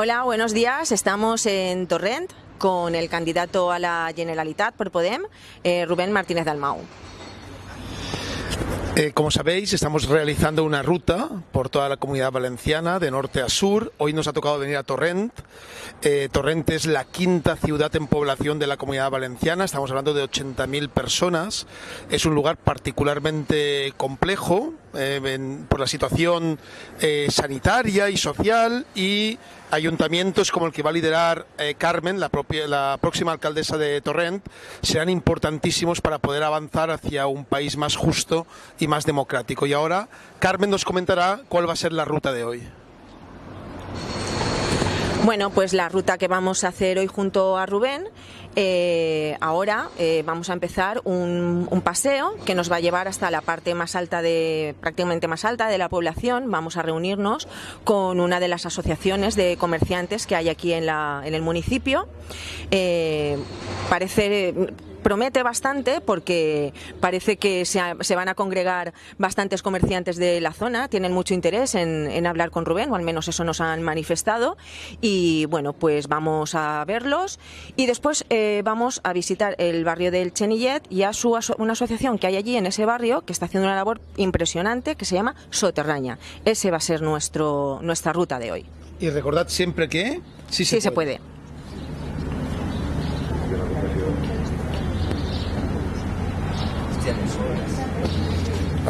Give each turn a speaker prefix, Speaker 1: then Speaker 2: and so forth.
Speaker 1: Hola, buenos días. Estamos en Torrent con el candidato a la Generalitat por Podem, eh, Rubén Martínez Dalmau.
Speaker 2: Eh, como sabéis, estamos realizando una ruta por toda la comunidad valenciana, de norte a sur. Hoy nos ha tocado venir a Torrent. Eh, Torrent es la quinta ciudad en población de la comunidad valenciana. Estamos hablando de 80.000 personas. Es un lugar particularmente complejo eh, por la situación sanitaria y social y ayuntamientos como el que va a liderar Carmen, la, propia, la próxima alcaldesa de Torrent, serán importantísimos para poder avanzar hacia un país más justo y más democrático. Y ahora Carmen nos comentará cuál va a ser la ruta de hoy.
Speaker 1: Bueno, pues la ruta que vamos a hacer hoy junto a Rubén, eh, ahora eh, vamos a empezar un, un, paseo que nos va a llevar hasta la parte más alta de, prácticamente más alta de la población. Vamos a reunirnos con una de las asociaciones de comerciantes que hay aquí en, la, en el municipio. Eh, parece promete bastante porque parece que se, se, van a congregar bastantes comerciantes de la zona, tienen mucho interés en, en, hablar con Rubén, o al menos eso nos han manifestado. Y bueno, pues vamos a verlos y después eh, vamos a visitar el barrio del Chenillet y a su, una asociación que hay allí en ese barrio que está haciendo una labor impresionante que se llama Soterraña. Ese va a ser nuestro, nuestra ruta de hoy.
Speaker 2: Y recordad siempre que
Speaker 1: sí se sí puede. Se puede. 你说我像